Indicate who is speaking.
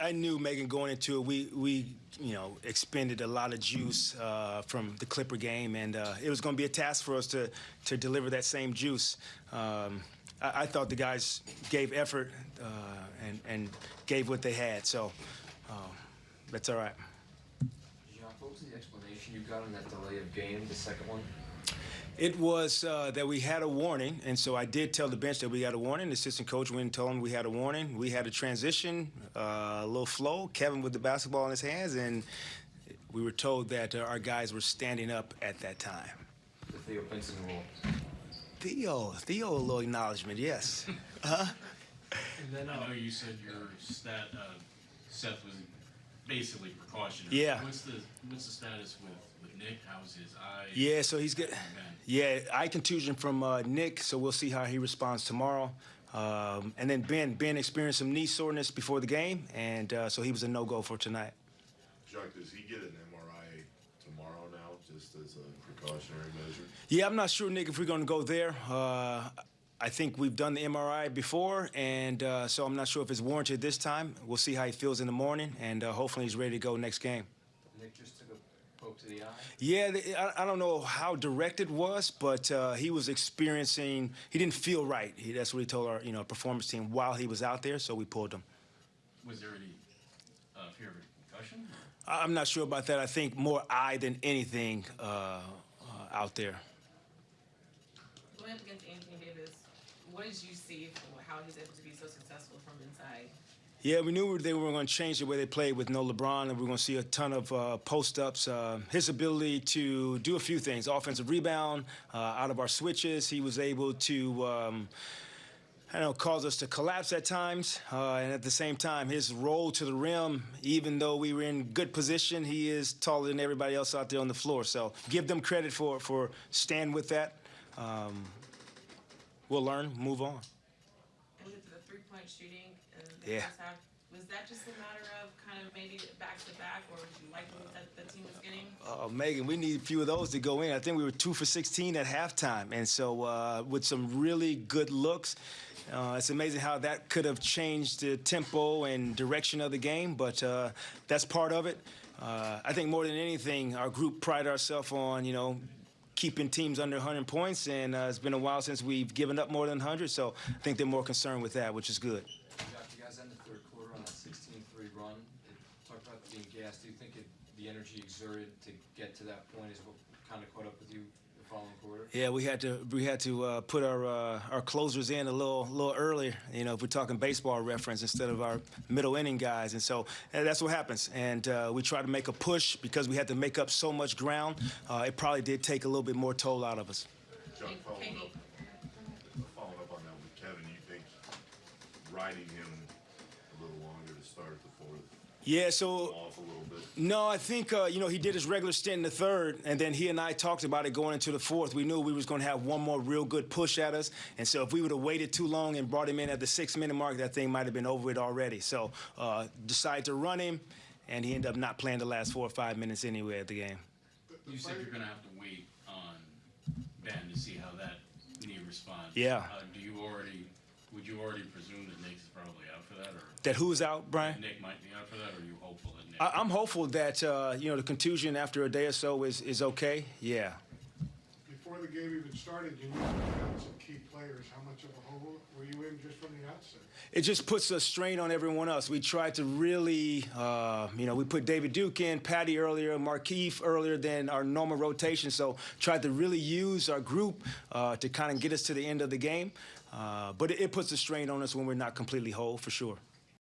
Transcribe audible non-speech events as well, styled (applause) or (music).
Speaker 1: I knew Megan going into it. We we you know expended a lot of juice uh, from the Clipper game, and uh, it was going to be a task for us to to deliver that same juice. Um, I, I, thought the guys gave effort uh, and and gave what they had, so um, that's all right.
Speaker 2: Jacque, what was the explanation you got on that delay of game, the second one?
Speaker 1: It was uh, that we had a warning, and so I did tell the bench that we had a warning. The assistant coach went and told them we had a warning. We had a transition, uh, a little flow. Kevin with the basketball in his hands, and we were told that uh, our guys were standing up at that time.
Speaker 2: The Theo Pinson rule.
Speaker 1: Theo, Theo, a little acknowledgement, yes. (laughs) huh?
Speaker 3: And then I know you said your stat, uh, Seth was basically precautionary.
Speaker 1: Yeah.
Speaker 3: What's the what's the status with, with Nick? How's his eye?
Speaker 1: Yeah, so he's good. Yeah, eye contusion from uh, Nick, so we'll see how he responds tomorrow. Um, and then Ben, Ben experienced some knee soreness before the game, and uh, so he was a no-go for tonight.
Speaker 4: Jacque, does he get an MRI tomorrow now, just as a precautionary measure?
Speaker 1: Yeah, I'm not sure, Nick, if we're going to go there. Uh, I think we've done the MRI before, and uh, so I'm not sure if it's warranted this time. We'll see how he feels in the morning, and uh, hopefully he's ready to go next game.
Speaker 2: Nick just took a poke to the eye?
Speaker 1: Yeah, I, I don't know how direct it was, but uh, he was experiencing, he didn't feel right. He, that's what he told our you know, performance team while he was out there, so we pulled him.
Speaker 3: Was there any uh, fear of a concussion?
Speaker 1: I'm not sure about that. I think more eye than anything uh, uh, out there.
Speaker 5: Going up against Anthony Davis, what did you see from how he's able to be so successful from inside?
Speaker 1: Yeah, we knew they were going to change the way they played with no LeBron, and we are going to see a ton of uh, post ups. Uh, his ability to do a few things offensive rebound, uh, out of our switches, he was able to. Um, I know, cause us to collapse at times, uh, and at the same time, his roll to the rim, even though we were in good position, he is taller than everybody else out there on the floor. So give them credit for for stand with that. Um, we'll learn, move on.
Speaker 5: And three-point shooting in the
Speaker 1: Yeah.
Speaker 5: was that just a matter of kind of maybe back to back, or did you like that the team was getting?
Speaker 1: Uh, Megan, we need a few of those to go in. I think we were two for 16 at halftime, and so uh, with some really good looks. Uh, it's amazing how that could have changed the tempo and direction of the game, but uh, that's part of it. Uh, I think more than anything, our group pride ourselves on, you know, keeping teams under 100 points, and uh, it's been a while since we've given up more than 100, so I think they're more concerned with that, which is good.
Speaker 2: You guys end the third quarter on a 16-3 run. It talked about being gassed. Do you think it, the energy exerted to get to that point is what kind of caught up with you?
Speaker 1: Yeah, we had to we had to uh, put our uh, our closers in a little little earlier. You know, if we're talking baseball reference instead of our middle inning guys, and so and that's what happens. And uh, we tried to make a push because we had to make up so much ground. Uh, it probably did take a little bit more toll out of us.
Speaker 4: Jacque,
Speaker 5: Hey,
Speaker 4: following up, following up on that with Kevin, you think riding him a little longer to start the fourth
Speaker 1: Yeah, so
Speaker 4: off a little bit?
Speaker 1: No, I think uh, you know he did his regular stint in the third, and then he and I talked about it going into the fourth. We knew we was going to have one more real good push at us, and so if we would have waited too long and brought him in at the six-minute mark, that thing might have been over it already. So uh, decided to run him, and he ended up not playing the last four or five minutes anyway at the game.
Speaker 3: You said you're gonna have to wait on Ben to see how that knee responds.
Speaker 1: Yeah.
Speaker 3: Uh, do you already? Would you already presume that Nick's probably out for that, or
Speaker 1: That who's out, Brian?
Speaker 3: Nick might be out for that, or are you hopeful that Nick?
Speaker 1: I- I'm hopeful that uh, you know the contusion after a day or so is is okay. Yeah.
Speaker 6: Before the game even started, you knew you some key players. How much of a hole were you in just from the outset?
Speaker 1: it just puts a strain on everyone else. We tried to really, uh, you know, we put David Duke in, Patty earlier, Markieff earlier than our normal rotation. So tried to really use our group uh, to kind of get us to the end of the game. Uh, but it, it puts a strain on us when we're not completely whole, for sure.